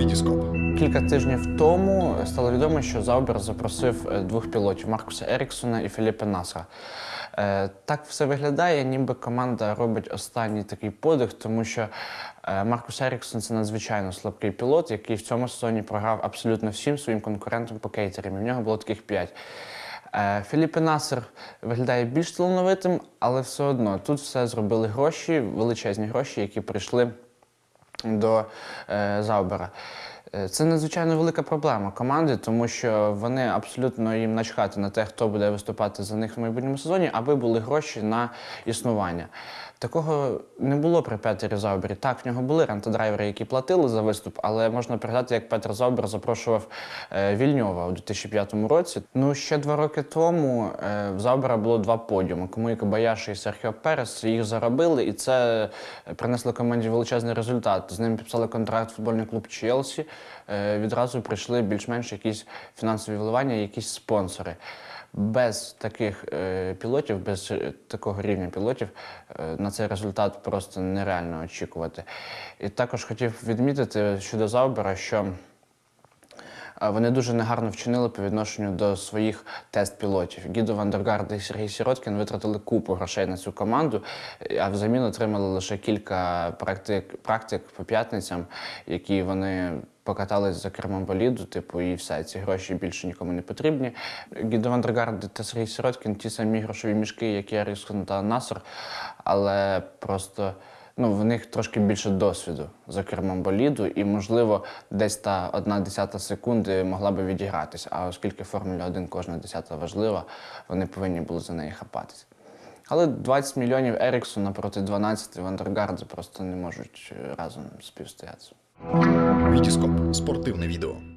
Вітіскоп. Кілька тижнів тому стало відомо, що Заубер запросив е, двох пілотів Маркуса Еріксона і Філіппа Насра. Е, Так все виглядає, ніби команда робить останній такий подих, тому що е, Маркус Еріксон це надзвичайно слабкий пілот, який в цьому сезоні програв абсолютно всім своїм конкурентам по кейтерам. В нього було таких п'ять. Філіппе Насер виглядає більш талановитим, але все одно тут все зробили гроші, величезні гроші, які прийшли до е, Заубера. Е, Це надзвичайно велика проблема команди, тому що вони абсолютно їм начхати на те, хто буде виступати за них в майбутньому сезоні, аби були гроші на існування. Такого не було при Петері Заубері. Так, в нього були рентодрайвери, які платили за виступ, але можна пригадати, як Петр Заубер запрошував е, Вільньова у 2005 році. Ну, ще два роки тому е, в Заубера було два подіуми. Кому і і Серхіо Перес їх заробили, і це принесло команді величезний результат. З ним підписали контракт футбольний клуб Челсі. Е, Відразу прийшли більш-менш якісь фінансові вливання, якісь спонсори. Без таких е, пілотів, без е, такого рівня пілотів на цей результат просто нереально очікувати. І також хотів відмітити щодо Заубера, що Вони дуже негарно вчинили по відношенню до своїх тест-пілотів. Гідо Вандергард і Сергій Сіроткін витратили купу грошей на цю команду, а взамін отримали лише кілька практик, практик по п'ятницям, які вони покатались за кермом боліду, типу, і все. Ці гроші більше нікому не потрібні. Гідо Вандергард та Сергій Сіроткін ті самі грошові мішки, як і Еріксон та Насер, але просто ну, в них трошки більше досвіду за кермом боліду, і, можливо, десь та одна десята секунди могла би відігратися. А оскільки Формуля 1 кожна десята важлива, вони повинні були за неї хапатися. Але 20 мільйонів Еріксона проти 12 Вандергарда просто не можуть е, разом співстоятися. Вітіскоп. Спортивне відео.